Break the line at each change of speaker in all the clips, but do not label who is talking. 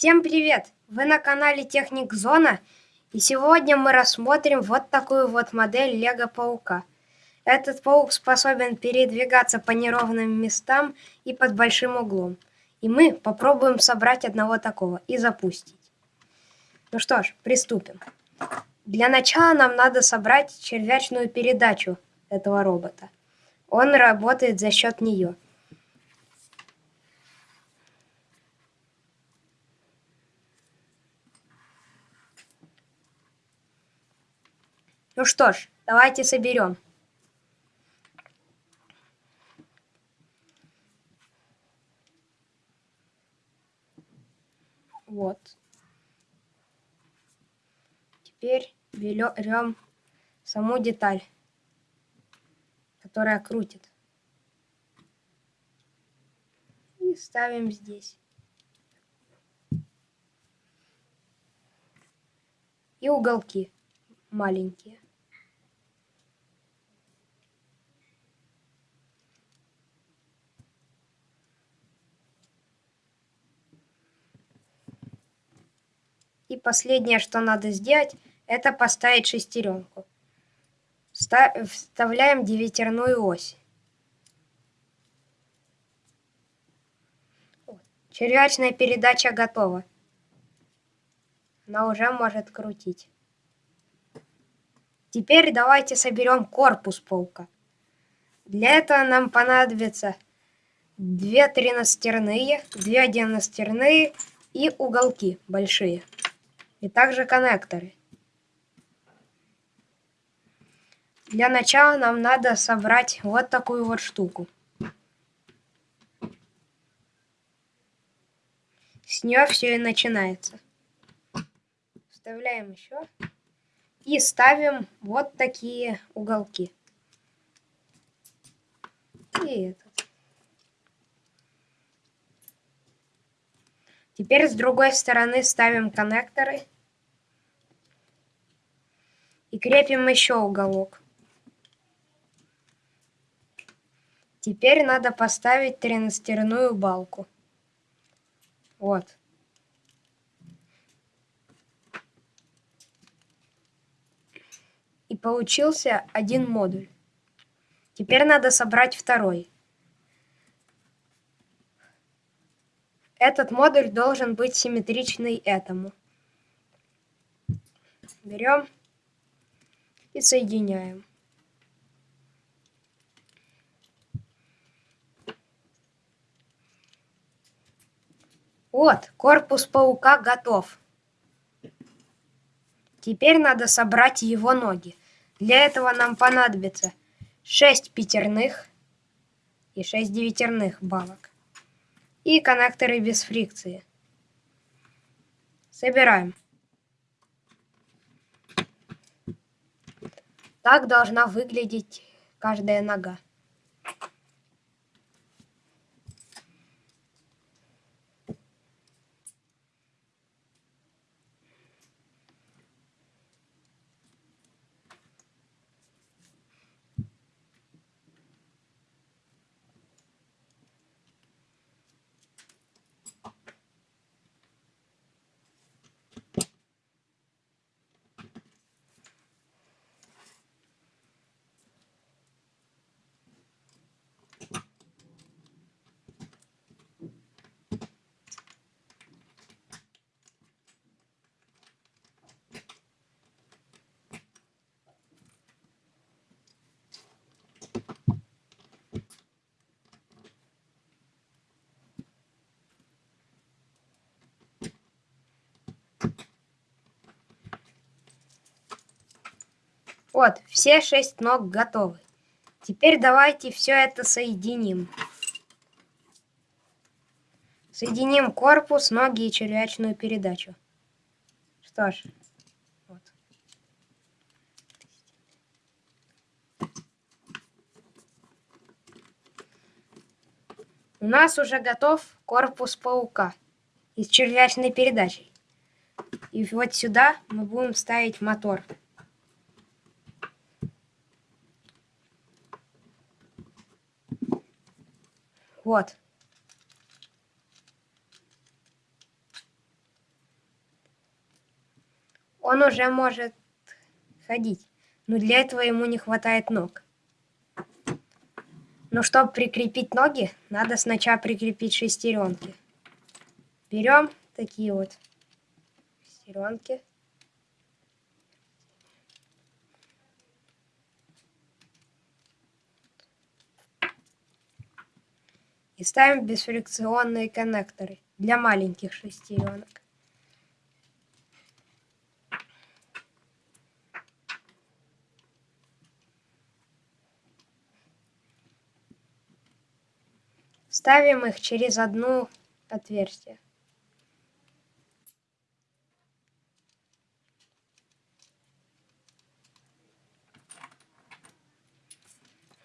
Всем привет! Вы на канале Техник Зона, и сегодня мы рассмотрим вот такую вот модель Лего Паука. Этот паук способен передвигаться по неровным местам и под большим углом. И мы попробуем собрать одного такого и запустить. Ну что ж, приступим. Для начала нам надо собрать червячную передачу этого робота. Он работает за счет нее. Ну что ж, давайте соберем. Вот. Теперь берем саму деталь, которая крутит. И ставим здесь. И уголки маленькие. И последнее, что надо сделать, это поставить шестеренку. Вставляем девятерную ось. Червячная передача готова. Она уже может крутить. Теперь давайте соберем корпус паука. Для этого нам понадобится две тринадцатерные, две одиннадцатерные и уголки большие и также коннекторы. Для начала нам надо собрать вот такую вот штуку. С нее все и начинается. Вставляем еще и ставим вот такие уголки. И этот. Теперь с другой стороны ставим коннекторы и крепим еще уголок. Теперь надо поставить тренастерную балку. Вот. И получился один модуль. Теперь надо собрать второй. Этот модуль должен быть симметричный этому. Берем и соединяем. Вот, корпус паука готов. Теперь надо собрать его ноги. Для этого нам понадобится 6 пятерных и 6 девятерных балок. И коннекторы без фрикции. Собираем. Так должна выглядеть каждая нога. Вот, все шесть ног готовы. Теперь давайте все это соединим. Соединим корпус, ноги и червячную передачу. Что ж, вот. У нас уже готов корпус паука из червячной передачи. И вот сюда мы будем ставить мотор. кот. Он уже может ходить, но для этого ему не хватает ног. Но чтобы прикрепить ноги, надо сначала прикрепить шестеренки. Берем такие вот шестеренки. И ставим бесфрикционные коннекторы для маленьких шестеренок. Ставим их через одно отверстие.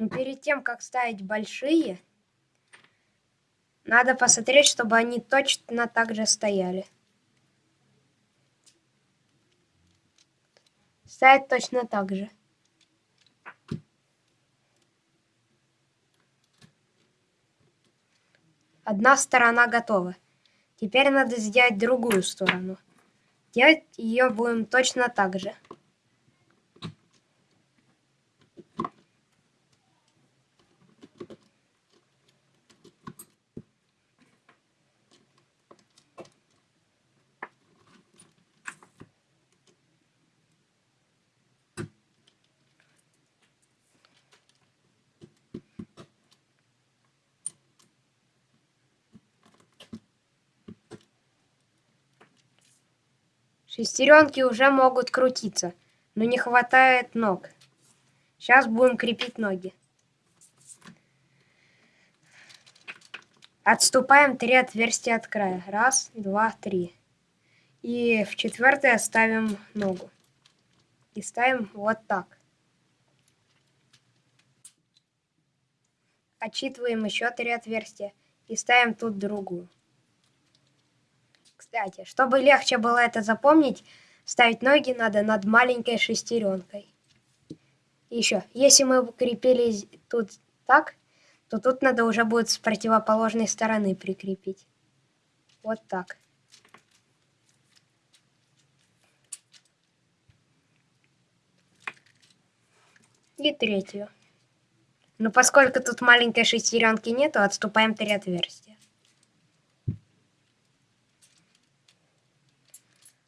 Но перед тем, как ставить большие, надо посмотреть, чтобы они точно так же стояли. Ставить точно так же. Одна сторона готова. Теперь надо сделать другую сторону. Делать ее будем точно так же. Шестеренки уже могут крутиться, но не хватает ног. Сейчас будем крепить ноги. Отступаем три отверстия от края. Раз, два, три. И в четвертое ставим ногу. И ставим вот так. Отчитываем еще три отверстия. И ставим тут другую. Кстати, чтобы легче было это запомнить, ставить ноги надо над маленькой шестеренкой. Еще, если мы крепили тут так, то тут надо уже будет с противоположной стороны прикрепить. Вот так. И третью. Но поскольку тут маленькой шестеренки нету, отступаем три отверстия.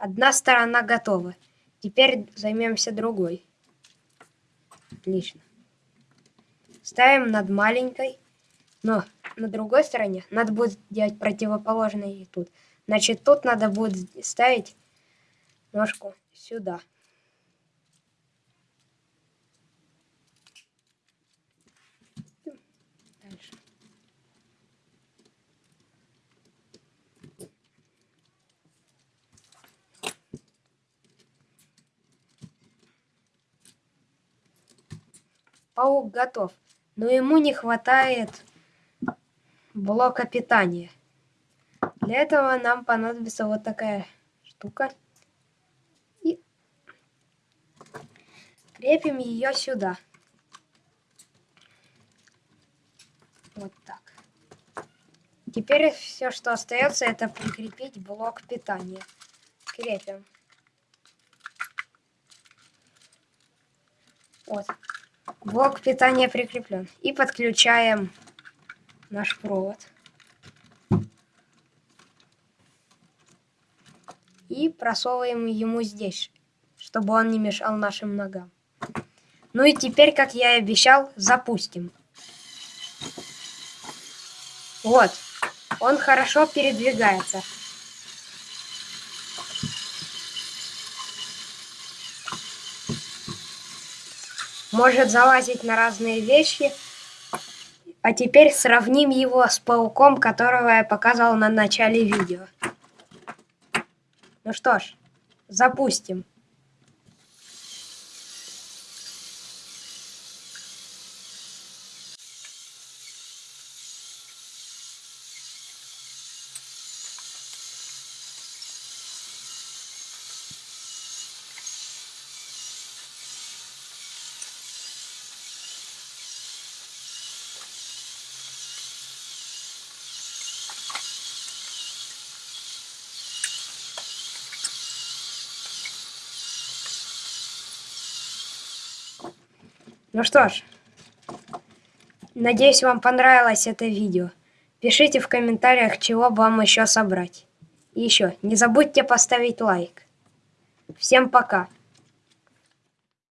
Одна сторона готова. Теперь займемся другой. Отлично. Ставим над маленькой. Но на другой стороне надо будет делать противоположное и тут. Значит, тут надо будет ставить ножку сюда. Паук готов, но ему не хватает блока питания. Для этого нам понадобится вот такая штука. И крепим ее сюда. Вот так. Теперь все, что остается, это прикрепить блок питания. Крепим. Вот. Блок питания прикреплен. И подключаем наш провод. И просовываем ему здесь, чтобы он не мешал нашим ногам. Ну и теперь, как я и обещал, запустим. Вот, он хорошо передвигается. Может залазить на разные вещи. А теперь сравним его с пауком, которого я показал на начале видео. Ну что ж, запустим. Ну что ж, надеюсь, вам понравилось это видео. Пишите в комментариях, чего бы вам еще собрать. И еще, не забудьте поставить лайк. Всем пока!